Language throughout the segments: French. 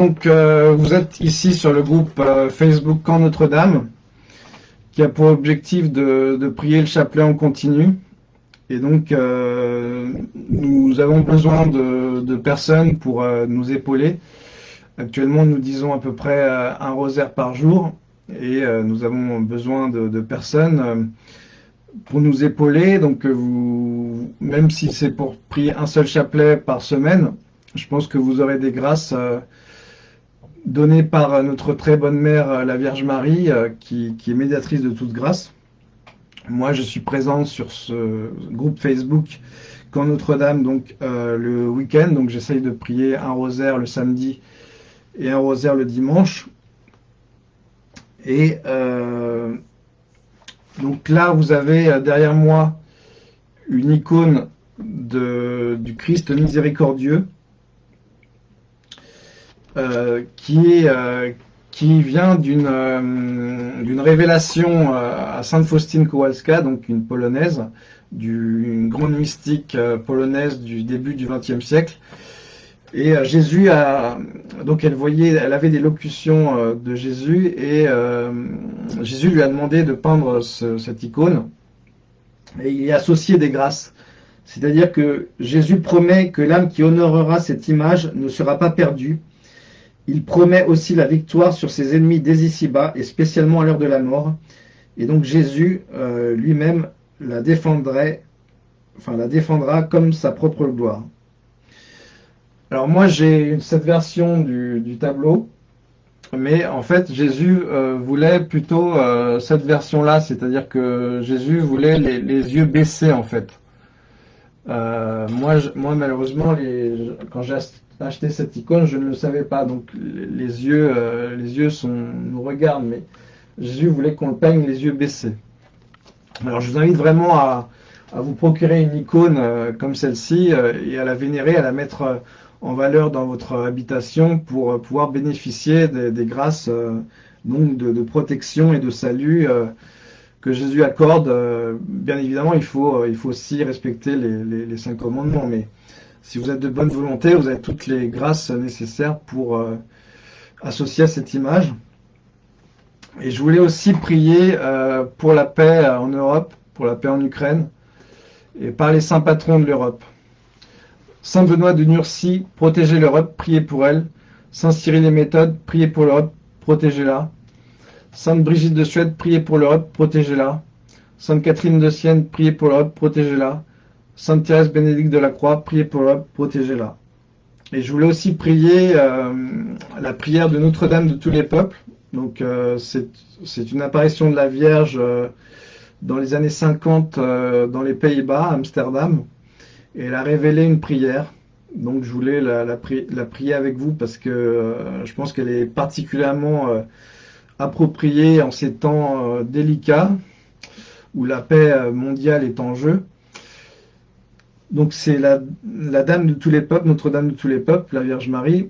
donc euh, vous êtes ici sur le groupe euh, Facebook Camp Notre-Dame, qui a pour objectif de, prier le chapelet en continu. Et donc, euh, nous avons besoin de, personnes pour nous épauler. Actuellement, nous disons à peu près un rosaire par jour, et nous avons besoin de, de personnes pour nous épauler. Donc, vous, même si c'est pour prier un seul chapelet par semaine, je pense que vous aurez des grâces euh, données par notre très bonne mère, euh, la Vierge Marie, euh, qui, est médiatrice de toute grâce. Moi, je suis présent sur ce groupe Facebook quand Notre-Dame, donc le week-end. Donc, j'essaye de prier un rosaire le samedi et un rosaire le dimanche. Et donc là, vous avez derrière moi une icône du Christ miséricordieux euh, qui, euh, qui vient d'une euh, révélation à Sainte Faustine Kowalska, donc une polonaise, du, une grande mystique polonaise du début du XXe siècle. Et Jésus a, donc elle voyait, elle avait des locutions de Jésus et Jésus lui a demandé de peindre cette icône et il y a associé des grâces. C'est-à-dire que Jésus promet que l'âme qui honorera cette image ne sera pas perdue, il promet aussi la victoire sur ses ennemis dès ici-bas, et spécialement à l'heure de la mort. Et donc Jésus euh, lui-même la défendrait, la défendra comme sa propre gloire. Alors moi j'ai cette version du, tableau, mais en fait Jésus euh, voulait plutôt euh, cette version-là, c'est-à-dire que Jésus voulait les, yeux baissés en fait. moi, malheureusement, quand j'ai acheter cette icône, je ne le savais pas. Donc les yeux, euh, les yeux nous regardent, mais Jésus voulait qu'on le peigne les yeux baissés. Alors je vous invite vraiment à, vous procurer une icône euh, comme celle-ci euh, et à la vénérer, à la mettre en valeur dans votre habitation pour pouvoir bénéficier des, grâces donc de, protection et de salut que Jésus accorde. bien évidemment, il faut, il faut aussi respecter les, les cinq commandements, mais si vous êtes de bonne volonté, vous avez toutes les grâces nécessaires pour euh, associer à cette image. Et je voulais aussi prier euh, pour la paix en Europe, pour la paix en Ukraine, et par les saints patrons de l'Europe. Saint Benoît de Nursie, protégez l'Europe, priez pour elle. Saint Cyril des Méthodes, priez pour l'Europe, protégez-la. Sainte Brigitte de Suède, priez pour l'Europe, protégez-la. Sainte Catherine de Sienne, priez pour l'Europe, protégez-la. Sainte Thérèse Bénédicte de la Croix, priez pour elle, protégez-la. Et je voulais aussi prier euh, la prière de Notre-Dame de tous les peuples. Donc euh, c'est une apparition de la Vierge euh, dans les années 50 dans les Pays-Bas, Amsterdam. Et elle a révélé une prière. Donc je voulais la, la, prier avec vous parce que je pense qu'elle est particulièrement appropriée en ces temps délicats où la paix mondiale est en jeu. Donc c'est la, Dame de tous les peuples, Notre-Dame de tous les peuples, la Vierge Marie.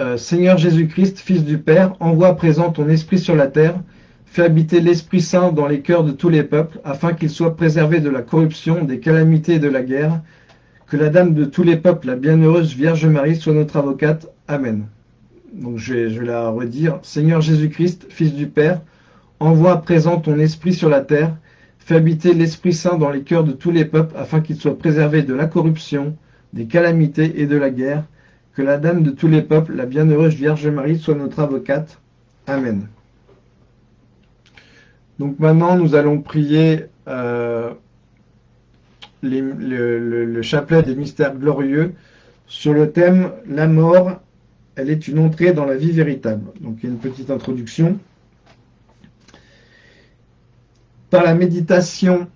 Euh, Seigneur Jésus-Christ, Fils du Père, envoie à présent ton Esprit sur la terre, fais habiter l'Esprit Saint dans les cœurs de tous les peuples, afin qu'ils soient préservés de la corruption, des calamités et de la guerre. Que la Dame de tous les peuples, la bienheureuse Vierge Marie, soit notre avocate. Amen. Donc je vais, la redire. Seigneur Jésus-Christ, Fils du Père, envoie à présent ton Esprit sur la terre, Fais habiter l'Esprit Saint dans les cœurs de tous les peuples, afin qu'ils soient préservés de la corruption, des calamités et de la guerre. Que la Dame de tous les peuples, la bienheureuse Vierge Marie, soit notre avocate. Amen. Donc maintenant, nous allons prier euh, le, chapelet des mystères glorieux sur le thème « La mort, elle est une entrée dans la vie véritable ». Donc il y a une petite introduction. Par la méditation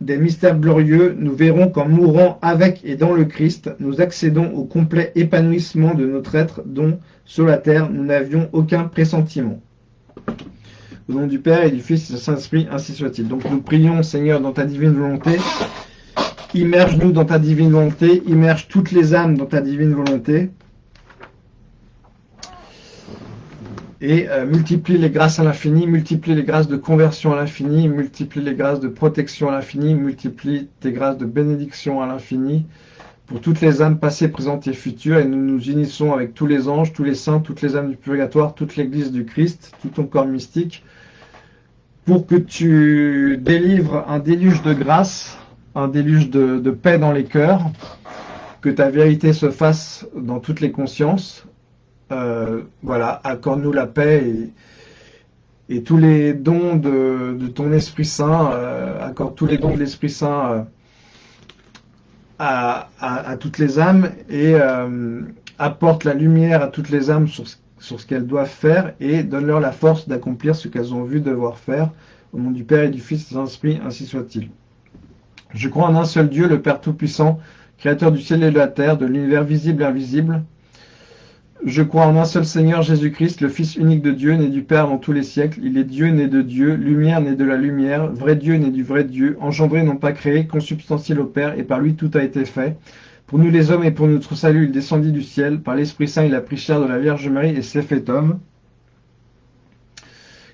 des mystères glorieux, nous verrons qu'en mourant avec et dans le Christ, nous accédons au complet épanouissement de notre être dont, sur la terre, nous n'avions aucun pressentiment. Au nom du Père et du Fils et du Saint-Esprit, ainsi soit-il. Donc nous prions, Seigneur, dans ta divine volonté. Immerge-nous dans ta divine volonté. Immerge toutes les âmes dans ta divine volonté. Et euh, multiplie les grâces à l'infini, multiplie les grâces de conversion à l'infini, multiplie les grâces de protection à l'infini, multiplie tes grâces de bénédiction à l'infini, pour toutes les âmes passées, présentes et futures, et nous nous unissons avec tous les anges, tous les saints, toutes les âmes du purgatoire, toute l'Église du Christ, tout ton corps mystique, pour que tu délivres un déluge de grâce, un déluge de, paix dans les cœurs, que ta vérité se fasse dans toutes les consciences. Euh, voilà, accorde-nous la paix et, tous les dons de, ton Esprit Saint, euh, accorde tous les dons de l'Esprit Saint euh, à, toutes les âmes et apporte la lumière à toutes les âmes sur, ce qu'elles doivent faire et donne-leur la force d'accomplir ce qu'elles ont vu devoir faire. Au nom du Père et du Fils et de l'Esprit, ainsi soit-il. Je crois en un seul Dieu, le Père Tout-Puissant, Créateur du ciel et de la terre, de l'univers visible et invisible, je crois en un seul Seigneur Jésus-Christ, le Fils unique de Dieu, né du Père dans tous les siècles. Il est Dieu né de Dieu, lumière né de la lumière, vrai Dieu né du vrai Dieu, engendré non pas créé, consubstantiel au Père, et par lui tout a été fait. Pour nous les hommes et pour notre salut, il descendit du ciel. Par l'Esprit Saint, il a pris chair de la Vierge Marie et s'est fait homme.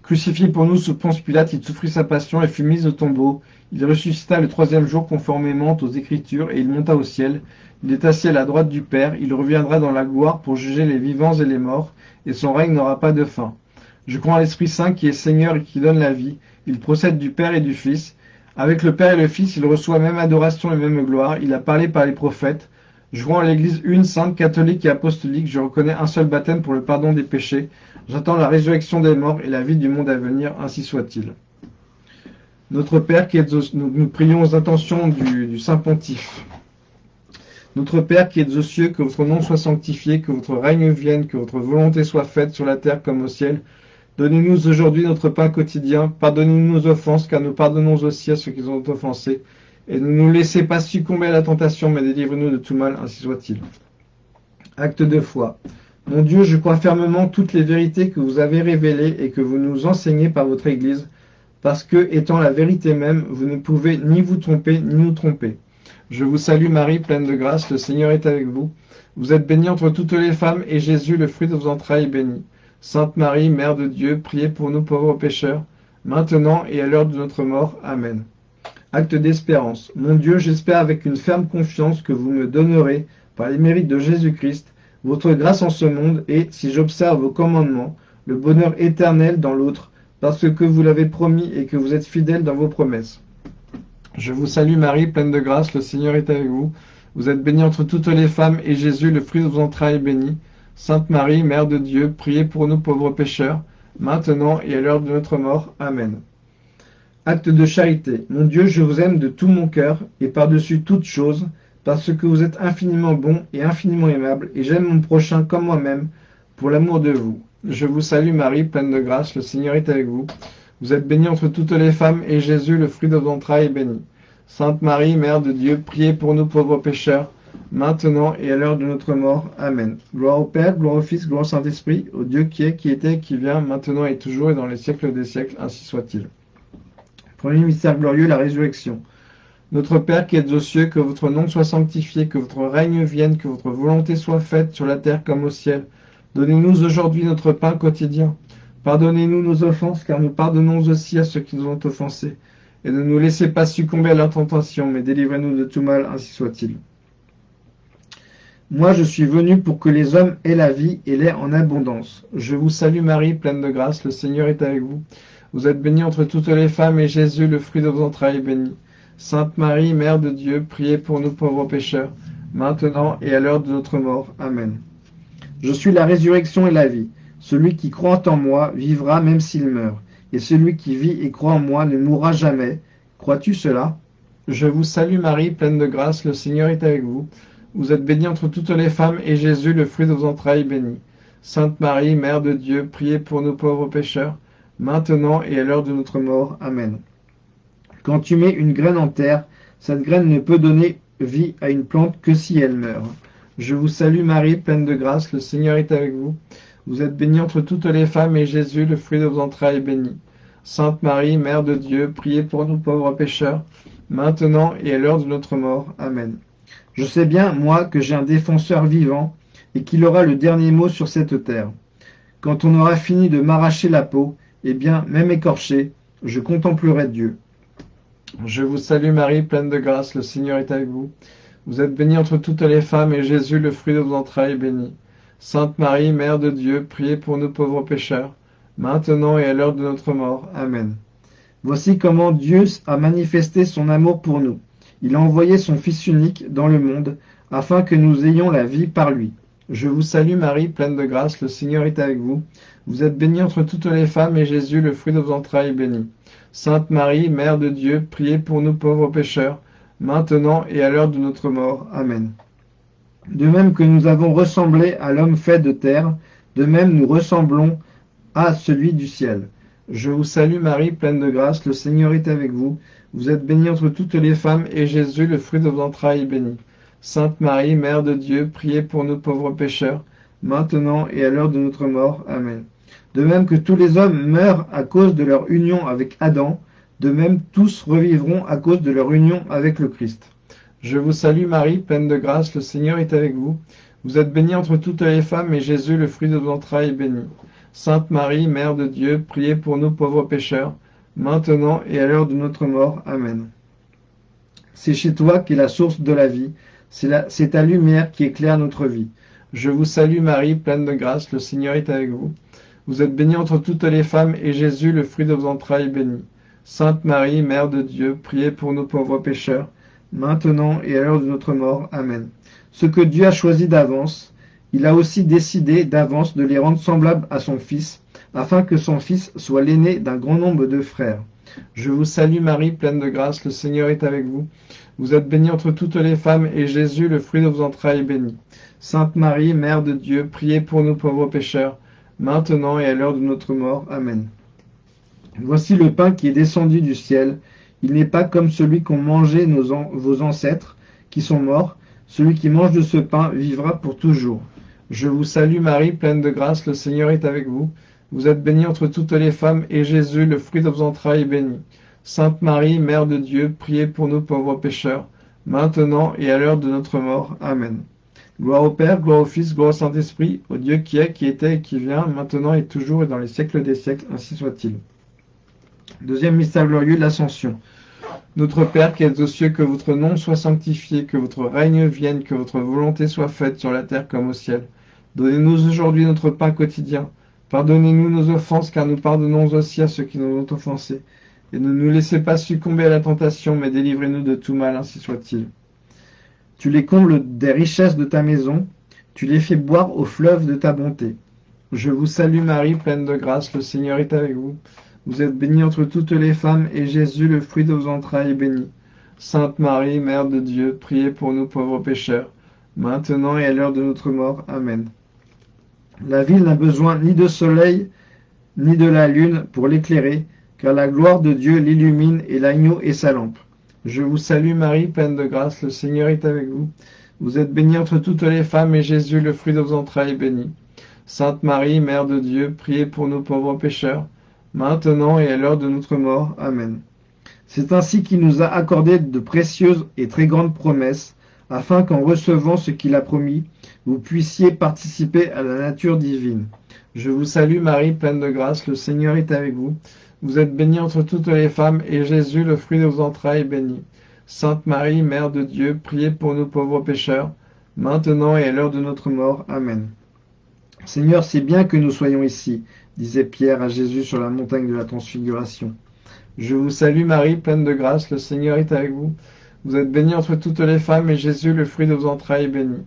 Crucifié pour nous sous Ponce Pilate, il souffrit sa passion et fut mis au tombeau. Il ressuscita le troisième jour conformément aux Écritures et il monta au ciel. Il est assis à la droite du Père, il reviendra dans la gloire pour juger les vivants et les morts, et son règne n'aura pas de fin. Je crois en l'Esprit Saint qui est Seigneur et qui donne la vie. Il procède du Père et du Fils. Avec le Père et le Fils, il reçoit même adoration et même gloire. Il a parlé par les prophètes. Je crois en l'Église une, sainte, catholique et apostolique. Je reconnais un seul baptême pour le pardon des péchés. J'attends la résurrection des morts et la vie du monde à venir, ainsi soit-il. Notre Père, qui est nous, prions aux intentions du, Saint Pontife. Notre Père qui êtes aux cieux, que votre nom soit sanctifié, que votre règne vienne, que votre volonté soit faite sur la terre comme au ciel. Donnez-nous aujourd'hui notre pain quotidien. Pardonnez-nous nos offenses, car nous pardonnons aussi à ceux qui nous ont offensés. Et ne nous laissez pas succomber à la tentation, mais délivrez-nous de tout mal, ainsi soit-il. Acte de foi. Mon Dieu, je crois fermement toutes les vérités que vous avez révélées et que vous nous enseignez par votre Église, parce que, étant la vérité même, vous ne pouvez ni vous tromper, ni nous tromper. Je vous salue Marie, pleine de grâce, le Seigneur est avec vous. Vous êtes bénie entre toutes les femmes, et Jésus, le fruit de vos entrailles, est béni. Sainte Marie, Mère de Dieu, priez pour nous pauvres pécheurs, maintenant et à l'heure de notre mort. Amen. Acte d'espérance. Mon Dieu, j'espère avec une ferme confiance que vous me donnerez, par les mérites de Jésus-Christ, votre grâce en ce monde et, si j'observe vos commandements, le bonheur éternel dans l'autre, parce que vous l'avez promis et que vous êtes fidèle dans vos promesses. Je vous salue Marie, pleine de grâce, le Seigneur est avec vous. Vous êtes bénie entre toutes les femmes, et Jésus, le fruit de vos entrailles, est béni. Sainte Marie, Mère de Dieu, priez pour nous pauvres pécheurs, maintenant et à l'heure de notre mort. Amen. Acte de charité. Mon Dieu, je vous aime de tout mon cœur, et par-dessus toute chose, parce que vous êtes infiniment bon et infiniment aimable, et j'aime mon prochain comme moi-même, pour l'amour de vous. Je vous salue Marie, pleine de grâce, le Seigneur est avec vous. Vous êtes bénie entre toutes les femmes, et Jésus, le fruit de vos entrailles, est béni. Sainte Marie, Mère de Dieu, priez pour nous pauvres pécheurs, maintenant et à l'heure de notre mort. Amen. Gloire au Père, gloire au Fils, gloire au Saint-Esprit, au Dieu qui est, qui était, qui vient, maintenant et toujours, et dans les siècles des siècles, ainsi soit-il. Premier mystère glorieux, la résurrection. Notre Père qui êtes aux cieux, que votre nom soit sanctifié, que votre règne vienne, que votre volonté soit faite sur la terre comme au ciel. Donnez-nous aujourd'hui notre pain quotidien. Pardonnez-nous nos offenses, car nous pardonnons aussi à ceux qui nous ont offensés. Et ne nous laissez pas succomber à la tentation, mais délivrez-nous de tout mal, ainsi soit-il. Moi, je suis venu pour que les hommes aient la vie et l'aient en abondance. Je vous salue Marie, pleine de grâce, le Seigneur est avec vous. Vous êtes bénie entre toutes les femmes, et Jésus, le fruit de vos entrailles, est béni. Sainte Marie, Mère de Dieu, priez pour nous pauvres pécheurs, maintenant et à l'heure de notre mort. Amen. Je suis la résurrection et la vie. Celui qui croit en moi vivra même s'il meurt, et celui qui vit et croit en moi ne mourra jamais. Crois-tu cela? Je vous salue Marie, pleine de grâce, le Seigneur est avec vous. Vous êtes bénie entre toutes les femmes, et Jésus, le fruit de vos entrailles, est béni. Sainte Marie, Mère de Dieu, priez pour nous pauvres pécheurs, maintenant et à l'heure de notre mort. Amen. Quand tu mets une graine en terre, cette graine ne peut donner vie à une plante que si elle meurt. Je vous salue Marie, pleine de grâce, le Seigneur est avec vous. Vous êtes bénie entre toutes les femmes, et Jésus, le fruit de vos entrailles, est béni. Sainte Marie, Mère de Dieu, priez pour nous pauvres pécheurs, maintenant et à l'heure de notre mort. Amen. Je sais bien, moi, que j'ai un défenseur vivant, et qu'il aura le dernier mot sur cette terre. Quand on aura fini de m'arracher la peau, eh bien, même écorché, je contemplerai Dieu. Je vous salue Marie, pleine de grâce, le Seigneur est avec vous. Vous êtes bénie entre toutes les femmes, et Jésus, le fruit de vos entrailles, est béni. Sainte Marie, Mère de Dieu, priez pour nous pauvres pécheurs, maintenant et à l'heure de notre mort. Amen. Voici comment Dieu a manifesté son amour pour nous. Il a envoyé son Fils unique dans le monde, afin que nous ayons la vie par lui. Je vous salue Marie, pleine de grâce, le Seigneur est avec vous. Vous êtes bénie entre toutes les femmes, et Jésus, le fruit de vos entrailles, est béni. Sainte Marie, Mère de Dieu, priez pour nous pauvres pécheurs, maintenant et à l'heure de notre mort. Amen. De même que nous avons ressemblé à l'homme fait de terre, de même nous ressemblons à celui du ciel. Je vous salue Marie, pleine de grâce, le Seigneur est avec vous. Vous êtes bénie entre toutes les femmes, et Jésus, le fruit de vos entrailles, est béni. Sainte Marie, Mère de Dieu, priez pour nous pauvres pécheurs, maintenant et à l'heure de notre mort. Amen. De même que tous les hommes meurent à cause de leur union avec Adam, de même tous revivront à cause de leur union avec le Christ. Je vous salue Marie, pleine de grâce, le Seigneur est avec vous. Vous êtes bénie entre toutes les femmes, et Jésus, le fruit de vos entrailles, est béni. Sainte Marie, Mère de Dieu, priez pour nous pauvres pécheurs, maintenant et à l'heure de notre mort. Amen. C'est chez toi qu'est la source de la vie, c'est ta lumière qui éclaire notre vie. Je vous salue Marie, pleine de grâce, le Seigneur est avec vous. Vous êtes bénie entre toutes les femmes, et Jésus, le fruit de vos entrailles, est béni. Sainte Marie, Mère de Dieu, priez pour nous pauvres pécheurs, maintenant et à l'heure de notre mort. Amen. Ce que Dieu a choisi d'avance, il a aussi décidé d'avance de les rendre semblables à son Fils, afin que son Fils soit l'aîné d'un grand nombre de frères. Je vous salue Marie, pleine de grâce, le Seigneur est avec vous. Vous êtes bénie entre toutes les femmes, et Jésus, le fruit de vos entrailles, est béni. Sainte Marie, Mère de Dieu, priez pour nous pauvres pécheurs, maintenant et à l'heure de notre mort. Amen. Voici le pain qui est descendu du ciel. Il n'est pas comme celui qu'ont mangé nos vos ancêtres, qui sont morts. Celui qui mange de ce pain vivra pour toujours. Je vous salue Marie, pleine de grâce, le Seigneur est avec vous. Vous êtes bénie entre toutes les femmes, et Jésus, le fruit de vos entrailles, est béni. Sainte Marie, Mère de Dieu, priez pour nous pauvres pécheurs, maintenant et à l'heure de notre mort. Amen. Gloire au Père, gloire au Fils, gloire au Saint-Esprit, au Dieu qui est, qui était et qui vient, maintenant et toujours et dans les siècles des siècles, ainsi soit-il. Deuxième mystère glorieux, l'Ascension. Notre Père qui êtes aux cieux, que votre nom soit sanctifié, que votre règne vienne, que votre volonté soit faite sur la terre comme au ciel. Donnez-nous aujourd'hui notre pain quotidien. Pardonnez-nous nos offenses, car nous pardonnons aussi à ceux qui nous ont offensés et ne nous laissez pas succomber à la tentation, mais délivrez-nous de tout mal, ainsi soit-il. Tu les combles des richesses de ta maison, tu les fais boire au fleuve de ta bonté. Je vous salue Marie, pleine de grâce, le Seigneur est avec vous. Vous êtes bénie entre toutes les femmes, et Jésus, le fruit de vos entrailles, est béni. Sainte Marie, Mère de Dieu, priez pour nous pauvres pécheurs, maintenant et à l'heure de notre mort. Amen. La ville n'a besoin ni de soleil, ni de la lune pour l'éclairer, car la gloire de Dieu l'illumine et l'agneau est sa lampe. Je vous salue Marie, pleine de grâce, le Seigneur est avec vous. Vous êtes bénie entre toutes les femmes, et Jésus, le fruit de vos entrailles, est béni. Sainte Marie, Mère de Dieu, priez pour nous pauvres pécheurs, maintenant et à l'heure de notre mort. Amen. C'est ainsi qu'il nous a accordé de précieuses et très grandes promesses, afin qu'en recevant ce qu'il a promis, vous puissiez participer à la nature divine. Je vous salue Marie, pleine de grâce, le Seigneur est avec vous. Vous êtes bénie entre toutes les femmes, et Jésus, le fruit de vos entrailles, est béni. Sainte Marie, Mère de Dieu, priez pour nous pauvres pécheurs, maintenant et à l'heure de notre mort. Amen. Seigneur, c'est bien que nous soyons ici, disait Pierre à Jésus sur la montagne de la transfiguration. Je vous salue Marie, pleine de grâce, le Seigneur est avec vous. Vous êtes bénie entre toutes les femmes, et Jésus, le fruit de vos entrailles, est béni.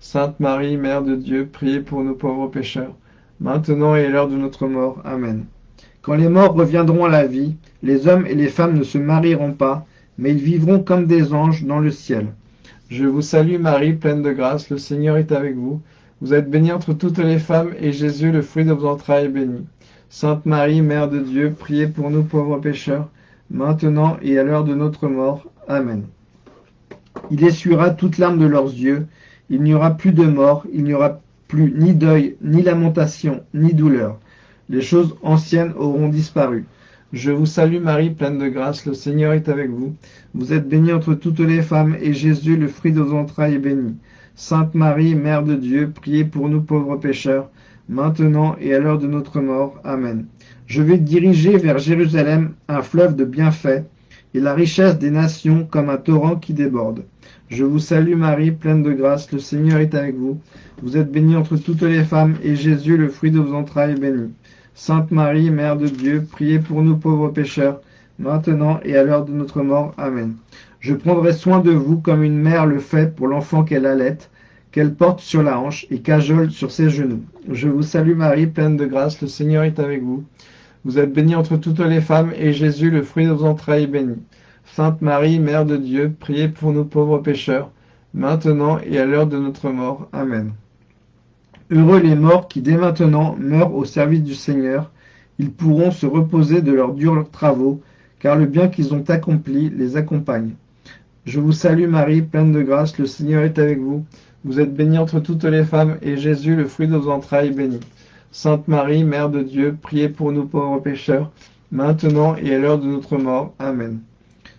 Sainte Marie, Mère de Dieu, priez pour nous pauvres pécheurs, maintenant et à l'heure de notre mort. Amen. Quand les morts reviendront à la vie, les hommes et les femmes ne se marieront pas, mais ils vivront comme des anges dans le ciel. Je vous salue Marie, pleine de grâce, le Seigneur est avec vous. Vous êtes bénie entre toutes les femmes, et Jésus, le fruit de vos entrailles, est béni. Sainte Marie, Mère de Dieu, priez pour nous pauvres pécheurs, maintenant et à l'heure de notre mort. Amen. Il essuiera toute larme de leurs yeux, il n'y aura plus de mort, il n'y aura plus ni deuil, ni lamentation, ni douleur les choses anciennes auront disparu. Je vous salue Marie, pleine de grâce, le Seigneur est avec vous. Vous êtes bénie entre toutes les femmes, et Jésus, le fruit de vos entrailles, est béni. Sainte Marie, Mère de Dieu, priez pour nous pauvres pécheurs, maintenant et à l'heure de notre mort. Amen. Je vais diriger vers Jérusalem un fleuve de bienfaits, et la richesse des nations comme un torrent qui déborde. Je vous salue Marie, pleine de grâce, le Seigneur est avec vous. Vous êtes bénie entre toutes les femmes, et Jésus, le fruit de vos entrailles, est béni. Sainte Marie, Mère de Dieu, priez pour nous pauvres pécheurs, maintenant et à l'heure de notre mort. Amen. Je prendrai soin de vous comme une mère le fait pour l'enfant qu'elle allait, qu'elle porte sur la hanche et cajole sur ses genoux. Je vous salue Marie, pleine de grâce, le Seigneur est avec vous. Vous êtes bénie entre toutes les femmes, et Jésus, le fruit de vos entrailles, est béni. Sainte Marie, Mère de Dieu, priez pour nous pauvres pécheurs, maintenant et à l'heure de notre mort. Amen. Heureux les morts qui dès maintenant meurent au service du Seigneur, ils pourront se reposer de leurs durs travaux, car le bien qu'ils ont accompli les accompagne. Je vous salue Marie, pleine de grâce, le Seigneur est avec vous. Vous êtes bénie entre toutes les femmes, et Jésus, le fruit de vos entrailles, est béni. Sainte Marie, Mère de Dieu, priez pour nous pauvres pécheurs, maintenant et à l'heure de notre mort. Amen.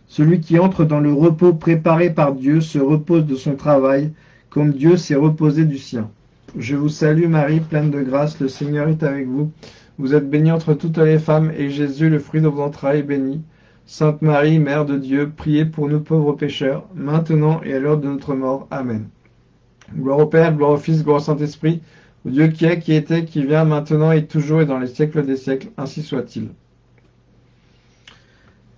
Celui qui entre dans le repos préparé par Dieu se repose de son travail, comme Dieu s'est reposé du sien. Je vous salue Marie, pleine de grâce, le Seigneur est avec vous. Vous êtes bénie entre toutes les femmes, et Jésus, le fruit de vos entrailles, est béni. Sainte Marie, Mère de Dieu, priez pour nous pauvres pécheurs, maintenant et à l'heure de notre mort. Amen. Gloire au Père, gloire au Fils, gloire au Saint-Esprit, au Dieu qui est, qui était, qui vient, maintenant et toujours et dans les siècles des siècles, ainsi soit-il.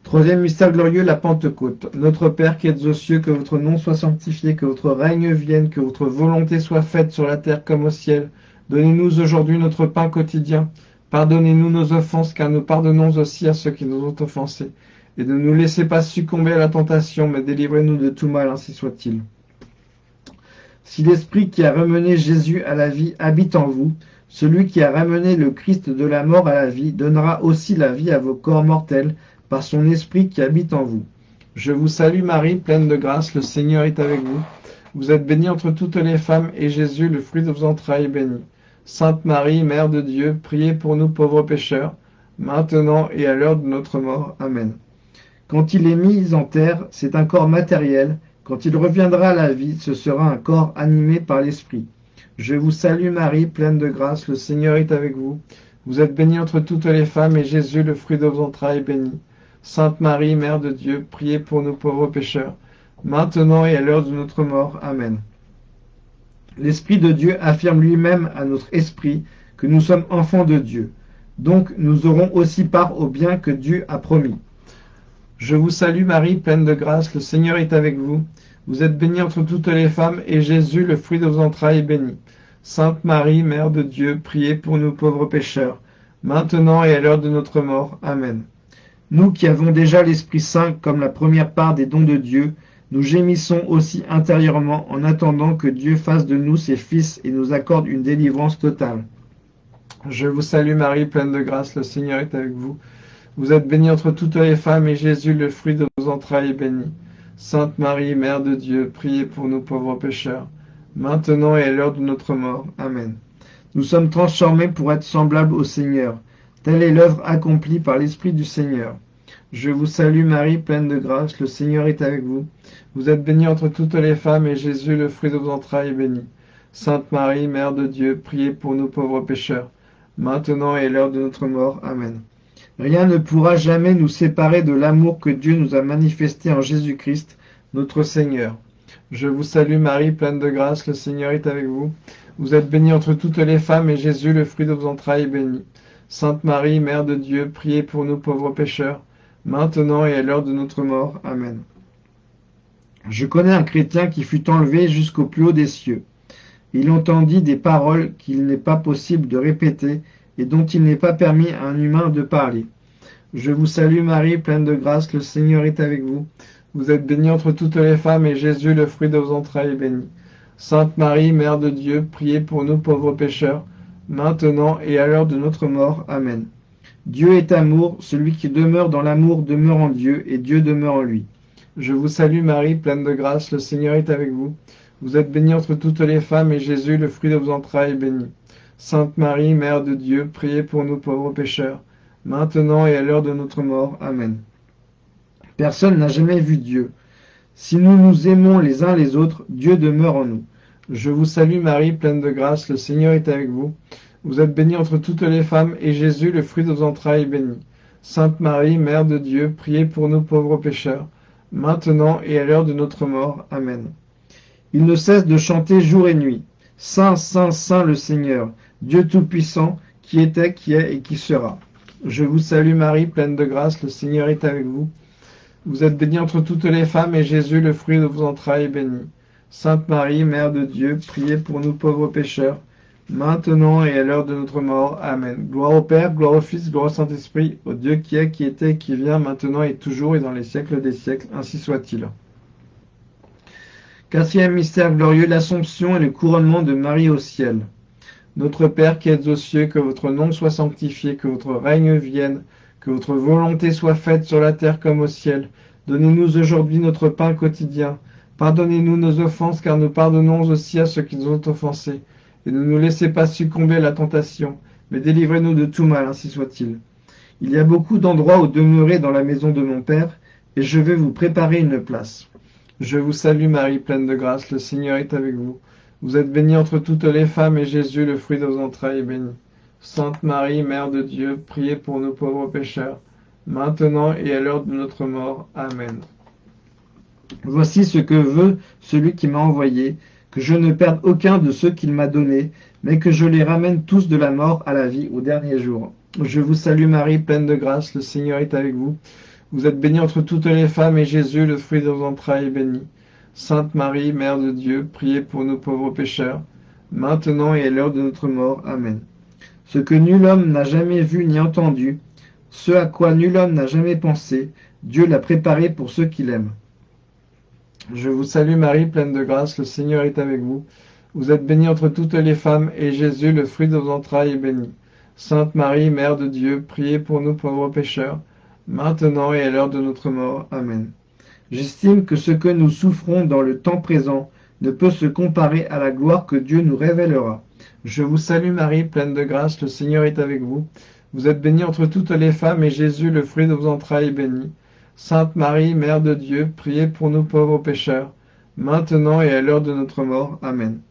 Troisième mystère glorieux, la Pentecôte. Notre Père qui êtes aux cieux, que votre nom soit sanctifié, que votre règne vienne, que votre volonté soit faite sur la terre comme au ciel. Donnez-nous aujourd'hui notre pain quotidien. Pardonnez-nous nos offenses, car nous pardonnons aussi à ceux qui nous ont offensés. Et ne nous laissez pas succomber à la tentation, mais délivrez-nous de tout mal, ainsi soit-il. Si l'Esprit qui a ramené Jésus à la vie habite en vous, celui qui a ramené le Christ de la mort à la vie donnera aussi la vie à vos corps mortels par son Esprit qui habite en vous. Je vous salue Marie, pleine de grâce, le Seigneur est avec vous. Vous êtes bénie entre toutes les femmes, et Jésus, le fruit de vos entrailles, est béni. Sainte Marie, Mère de Dieu, priez pour nous pauvres pécheurs, maintenant et à l'heure de notre mort. Amen. Quand il est mis en terre, c'est un corps matériel. Quand il reviendra à la vie, ce sera un corps animé par l'Esprit. Je vous salue Marie, pleine de grâce, le Seigneur est avec vous. Vous êtes bénie entre toutes les femmes, et Jésus, le fruit de vos entrailles, est béni. Sainte Marie, Mère de Dieu, priez pour nous pauvres pécheurs, maintenant et à l'heure de notre mort. Amen. L'Esprit de Dieu affirme lui-même à notre esprit que nous sommes enfants de Dieu. Donc nous aurons aussi part au bien que Dieu a promis. Je vous salue Marie, pleine de grâce, le Seigneur est avec vous. Vous êtes bénie entre toutes les femmes, et Jésus, le fruit de vos entrailles, est béni. Sainte Marie, Mère de Dieu, priez pour nous pauvres pécheurs, maintenant et à l'heure de notre mort. Amen. Nous qui avons déjà l'Esprit Saint comme la première part des dons de Dieu, nous gémissons aussi intérieurement en attendant que Dieu fasse de nous ses fils et nous accorde une délivrance totale. Je vous salue Marie, pleine de grâce, le Seigneur est avec vous. Vous êtes bénie entre toutes les femmes, et Jésus, le fruit de vos entrailles, est béni. Sainte Marie, Mère de Dieu, priez pour nous pauvres pécheurs, maintenant et à l'heure de notre mort. Amen. Nous sommes transformés pour être semblables au Seigneur. Telle est l'œuvre accomplie par l'Esprit du Seigneur. Je vous salue Marie, pleine de grâce, le Seigneur est avec vous. Vous êtes bénie entre toutes les femmes, et Jésus, le fruit de vos entrailles, est béni. Sainte Marie, Mère de Dieu, priez pour nous pauvres pécheurs, maintenant et à l'heure de notre mort. Amen. Rien ne pourra jamais nous séparer de l'amour que Dieu nous a manifesté en Jésus-Christ, notre Seigneur. Je vous salue Marie, pleine de grâce, le Seigneur est avec vous. Vous êtes bénie entre toutes les femmes, et Jésus, le fruit de vos entrailles, est béni. Sainte Marie, Mère de Dieu, priez pour nous pauvres pécheurs, maintenant et à l'heure de notre mort. Amen. Je connais un chrétien qui fut enlevé jusqu'au plus haut des cieux. Il entendit des paroles qu'il n'est pas possible de répéter et dont il n'est pas permis à un humain de parler. Je vous salue Marie, pleine de grâce, le Seigneur est avec vous. Vous êtes bénie entre toutes les femmes, et Jésus, le fruit de vos entrailles, est béni. Sainte Marie, Mère de Dieu, priez pour nous pauvres pécheurs, maintenant et à l'heure de notre mort. Amen. Dieu est amour, celui qui demeure dans l'amour demeure en Dieu, et Dieu demeure en lui. Je vous salue Marie, pleine de grâce, le Seigneur est avec vous. Vous êtes bénie entre toutes les femmes, et Jésus, le fruit de vos entrailles, est béni. Sainte Marie, Mère de Dieu, priez pour nous pauvres pécheurs, maintenant et à l'heure de notre mort. Amen. Personne n'a jamais vu Dieu. Si nous nous aimons les uns les autres, Dieu demeure en nous. Je vous salue Marie, pleine de grâce, le Seigneur est avec vous. Vous êtes bénie entre toutes les femmes, et Jésus, le fruit de vos entrailles, est béni. Sainte Marie, Mère de Dieu, priez pour nous pauvres pécheurs, maintenant et à l'heure de notre mort. Amen. Il ne cesse de chanter jour et nuit. Saint, Saint, Saint le Seigneur, Dieu Tout-Puissant, qui était, qui est et qui sera. Je vous salue Marie, pleine de grâce, le Seigneur est avec vous. Vous êtes bénie entre toutes les femmes, et Jésus, le fruit de vos entrailles, est béni. Sainte Marie, Mère de Dieu, priez pour nous pauvres pécheurs, maintenant et à l'heure de notre mort. Amen. Gloire au Père, gloire au Fils, gloire au Saint-Esprit, au Dieu qui est, qui était, qui vient, maintenant et toujours et dans les siècles des siècles. Ainsi soit-il. Quatrième mystère glorieux, l'Assomption et le couronnement de Marie au ciel. Notre Père qui êtes aux cieux, que votre nom soit sanctifié, que votre règne vienne, que votre volonté soit faite sur la terre comme au ciel. Donnez-nous aujourd'hui notre pain quotidien. Pardonnez-nous nos offenses, car nous pardonnons aussi à ceux qui nous ont offensés et ne nous laissez pas succomber à la tentation, mais délivrez-nous de tout mal, ainsi soit-il. Il y a beaucoup d'endroits où demeurer dans la maison de mon Père, et je vais vous préparer une place. Je vous salue Marie, pleine de grâce, le Seigneur est avec vous. Vous êtes bénie entre toutes les femmes, et Jésus, le fruit de vos entrailles, est béni. Sainte Marie, Mère de Dieu, priez pour nous pauvres pécheurs, maintenant et à l'heure de notre mort. Amen. Voici ce que veut celui qui m'a envoyé, que je ne perde aucun de ceux qu'il m'a donnés, mais que je les ramène tous de la mort à la vie au dernier jour. Je vous salue Marie, pleine de grâce, le Seigneur est avec vous. Vous êtes bénie entre toutes les femmes, et Jésus, le fruit de vos entrailles, est béni. Sainte Marie, Mère de Dieu, priez pour nous pauvres pécheurs, maintenant et à l'heure de notre mort. Amen. Ce que nul homme n'a jamais vu ni entendu, ce à quoi nul homme n'a jamais pensé, Dieu l'a préparé pour ceux qui l'aiment. Je vous salue Marie, pleine de grâce, le Seigneur est avec vous. Vous êtes bénie entre toutes les femmes, et Jésus, le fruit de vos entrailles, est béni. Sainte Marie, Mère de Dieu, priez pour nous pauvres pécheurs, maintenant et à l'heure de notre mort. Amen. J'estime que ce que nous souffrons dans le temps présent ne peut se comparer à la gloire que Dieu nous révélera. Je vous salue Marie, pleine de grâce, le Seigneur est avec vous. Vous êtes bénie entre toutes les femmes, et Jésus, le fruit de vos entrailles, est béni. Sainte Marie, Mère de Dieu, priez pour nous pauvres pécheurs, maintenant et à l'heure de notre mort. Amen.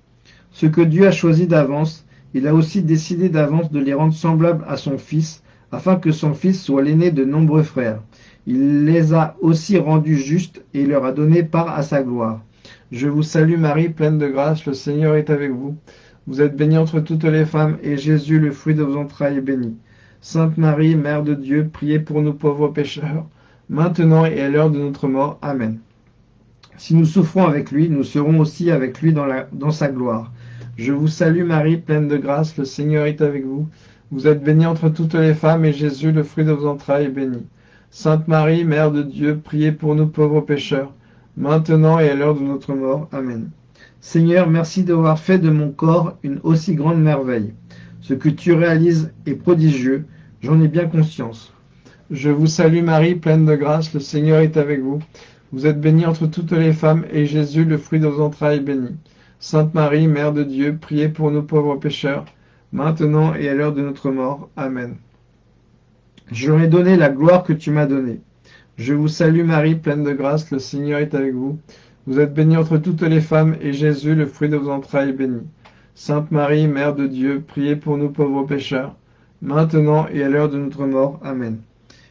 Ce que Dieu a choisi d'avance, il a aussi décidé d'avance de les rendre semblables à son Fils, afin que son Fils soit l'aîné de nombreux frères. Il les a aussi rendus justes et leur a donné part à sa gloire. Je vous salue Marie, pleine de grâce, le Seigneur est avec vous. Vous êtes bénie entre toutes les femmes, et Jésus, le fruit de vos entrailles, est béni. Sainte Marie, Mère de Dieu, priez pour nous pauvres pécheurs, maintenant et à l'heure de notre mort. Amen. Si nous souffrons avec lui, nous serons aussi avec lui dans, dans sa gloire. Je vous salue Marie, pleine de grâce, le Seigneur est avec vous. Vous êtes bénie entre toutes les femmes, et Jésus, le fruit de vos entrailles, est béni. Sainte Marie, Mère de Dieu, priez pour nous pauvres pécheurs, maintenant et à l'heure de notre mort. Amen. Seigneur, merci d'avoir fait de mon corps une aussi grande merveille. Ce que tu réalises est prodigieux, j'en ai bien conscience. Je vous salue Marie, pleine de grâce, le Seigneur est avec vous. Vous êtes bénie entre toutes les femmes, et Jésus, le fruit de vos entrailles, est béni. Sainte Marie, Mère de Dieu, priez pour nous pauvres pécheurs, maintenant et à l'heure de notre mort. Amen. Je leur ai donné la gloire que tu m'as donnée. Je vous salue Marie, pleine de grâce, le Seigneur est avec vous. Vous êtes bénie entre toutes les femmes, et Jésus, le fruit de vos entrailles, est béni. Sainte Marie, Mère de Dieu, priez pour nous pauvres pécheurs, maintenant et à l'heure de notre mort. Amen.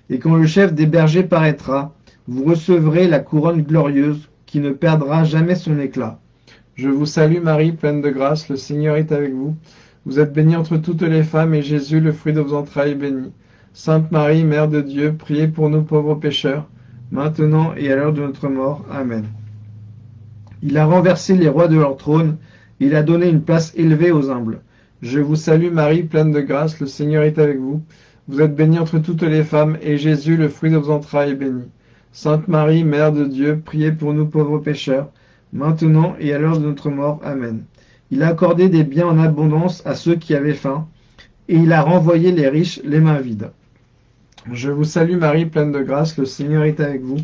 Et quand le chef des bergers paraîtra, vous recevrez la couronne glorieuse qui ne perdra jamais son éclat. Je vous salue Marie, pleine de grâce, le Seigneur est avec vous. Vous êtes bénie entre toutes les femmes, et Jésus, le fruit de vos entrailles, est béni. Sainte Marie, Mère de Dieu, priez pour nous pauvres pécheurs, maintenant et à l'heure de notre mort. Amen. Il a renversé les rois de leur trône, il a donné une place élevée aux humbles. Je vous salue Marie, pleine de grâce, le Seigneur est avec vous. Vous êtes bénie entre toutes les femmes, et Jésus, le fruit de vos entrailles, est béni. Sainte Marie, Mère de Dieu, priez pour nous pauvres pécheurs, maintenant et à l'heure de notre mort. Amen. Il a accordé des biens en abondance à ceux qui avaient faim, et il a renvoyé les riches les mains vides. Je vous salue Marie, pleine de grâce, le Seigneur est avec vous.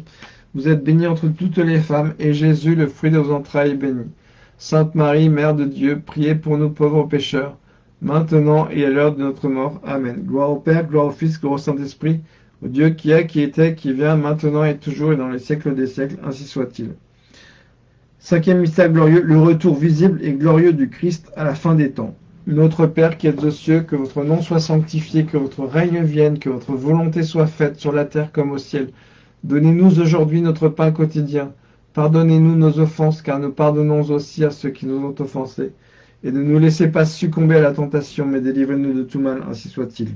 Vous êtes bénie entre toutes les femmes, et Jésus, le fruit de vos entrailles, est béni. Sainte Marie, Mère de Dieu, priez pour nous pauvres pécheurs, maintenant et à l'heure de notre mort. Amen. Gloire au Père, gloire au Fils, gloire au Saint-Esprit, au Dieu qui est, qui était, qui vient, maintenant et toujours et dans les siècles des siècles, ainsi soit-il. Cinquième mystère glorieux, le retour visible et glorieux du Christ à la fin des temps. Notre Père qui êtes aux cieux, que votre nom soit sanctifié, que votre règne vienne, que votre volonté soit faite sur la terre comme au ciel. Donnez-nous aujourd'hui notre pain quotidien. Pardonnez-nous nos offenses, car nous pardonnons aussi à ceux qui nous ont offensés. Et ne nous laissez pas succomber à la tentation, mais délivrez-nous de tout mal, ainsi soit-il.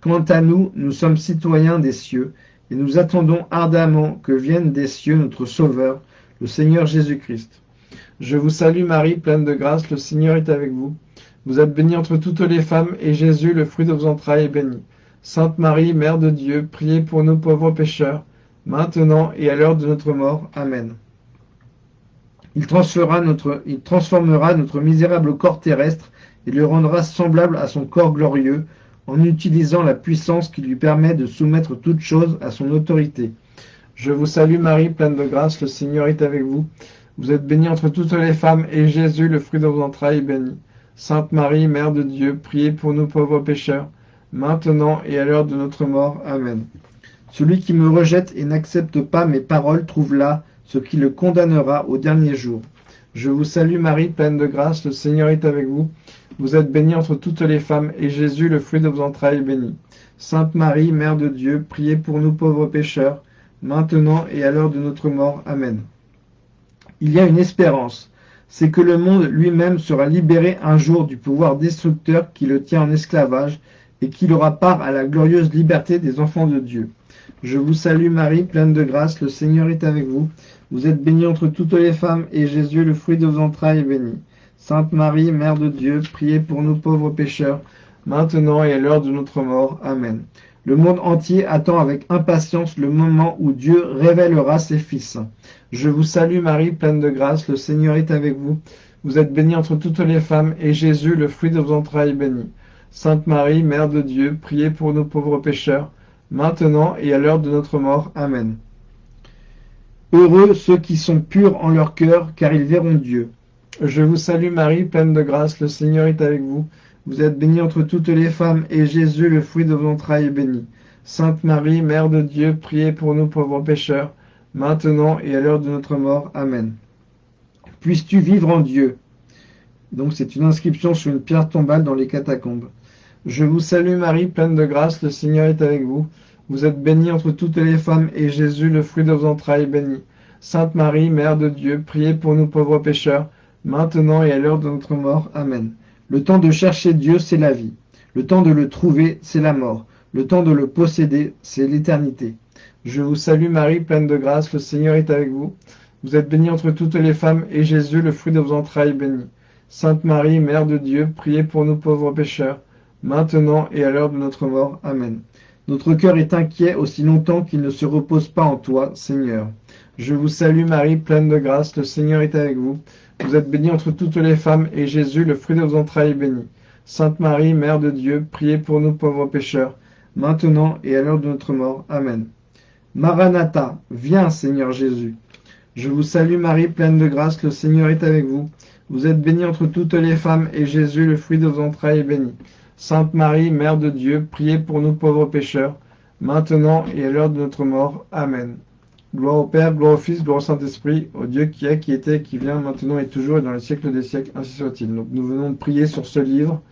Quant à nous, nous sommes citoyens des cieux, et nous attendons ardemment que vienne des cieux notre Sauveur, le Seigneur Jésus-Christ. Je vous salue Marie, pleine de grâce, le Seigneur est avec vous. Vous êtes bénie entre toutes les femmes, et Jésus, le fruit de vos entrailles, est béni. Sainte Marie, Mère de Dieu, priez pour nous pauvres pécheurs, maintenant et à l'heure de notre mort. Amen. Il transférera notre, il transformera notre misérable corps terrestre et le rendra semblable à son corps glorieux, en utilisant la puissance qui lui permet de soumettre toutes choses à son autorité. Je vous salue Marie, pleine de grâce, le Seigneur est avec vous. Vous êtes bénie entre toutes les femmes, et Jésus, le fruit de vos entrailles, est béni. Sainte Marie, Mère de Dieu, priez pour nous pauvres pécheurs, maintenant et à l'heure de notre mort. Amen. Celui qui me rejette et n'accepte pas mes paroles trouve là ce qui le condamnera au dernier jour. Je vous salue Marie, pleine de grâce, le Seigneur est avec vous. Vous êtes bénie entre toutes les femmes, et Jésus, le fruit de vos entrailles, est béni. Sainte Marie, Mère de Dieu, priez pour nous pauvres pécheurs, maintenant et à l'heure de notre mort. Amen. Il y a une espérance, c'est que le monde lui-même sera libéré un jour du pouvoir destructeur qui le tient en esclavage et qu'il aura part à la glorieuse liberté des enfants de Dieu. Je vous salue Marie, pleine de grâce, le Seigneur est avec vous. Vous êtes bénie entre toutes les femmes, et Jésus, le fruit de vos entrailles, est béni. Sainte Marie, Mère de Dieu, priez pour nous pauvres pécheurs, maintenant et à l'heure de notre mort. Amen. Le monde entier attend avec impatience le moment où Dieu révélera ses fils. Je vous salue Marie, pleine de grâce, le Seigneur est avec vous. Vous êtes bénie entre toutes les femmes, et Jésus, le fruit de vos entrailles, est béni. Sainte Marie, Mère de Dieu, priez pour nous pauvres pécheurs, maintenant et à l'heure de notre mort. Amen. Heureux ceux qui sont purs en leur cœur, car ils verront Dieu. Je vous salue Marie, pleine de grâce, le Seigneur est avec vous. Vous êtes bénie entre toutes les femmes, et Jésus, le fruit de vos entrailles, est béni. Sainte Marie, Mère de Dieu, priez pour nous pauvres pécheurs, maintenant et à l'heure de notre mort. Amen. Puisses-tu vivre en Dieu? Donc c'est une inscription sur une pierre tombale dans les catacombes. Je vous salue Marie, pleine de grâce, le Seigneur est avec vous. Vous êtes bénie entre toutes les femmes, et Jésus, le fruit de vos entrailles, est béni. Sainte Marie, Mère de Dieu, priez pour nous pauvres pécheurs, maintenant et à l'heure de notre mort. Amen. Le temps de chercher Dieu, c'est la vie. Le temps de le trouver, c'est la mort. Le temps de le posséder, c'est l'éternité. Je vous salue Marie, pleine de grâce, le Seigneur est avec vous. Vous êtes bénie entre toutes les femmes, et Jésus, le fruit de vos entrailles, est béni. Sainte Marie, Mère de Dieu, priez pour nous pauvres pécheurs, maintenant et à l'heure de notre mort. Amen. Notre cœur est inquiet aussi longtemps qu'il ne se repose pas en toi, Seigneur. Je vous salue Marie, pleine de grâce, le Seigneur est avec vous. Vous êtes bénie entre toutes les femmes, et Jésus, le fruit de vos entrailles, est béni. Sainte Marie, Mère de Dieu, priez pour nous pauvres pécheurs, maintenant et à l'heure de notre mort. Amen. Maranatha, viens Seigneur Jésus. Je vous salue Marie, pleine de grâce, le Seigneur est avec vous. Vous êtes bénie entre toutes les femmes, et Jésus, le fruit de vos entrailles, est béni. Sainte Marie, Mère de Dieu, priez pour nous pauvres pécheurs, maintenant et à l'heure de notre mort. Amen. Gloire au Père, gloire au Fils, gloire au Saint-Esprit, au Dieu qui est, qui était, qui vient, maintenant et toujours, et dans les siècles des siècles, ainsi soit-il. Donc nous venons de prier sur ce livre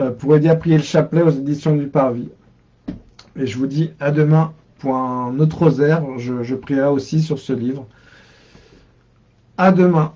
euh, pour aider à prier le chapelet aux éditions du Parvis. Et je vous dis à demain pour un autre rosaire, je, je prierai aussi sur ce livre. À demain.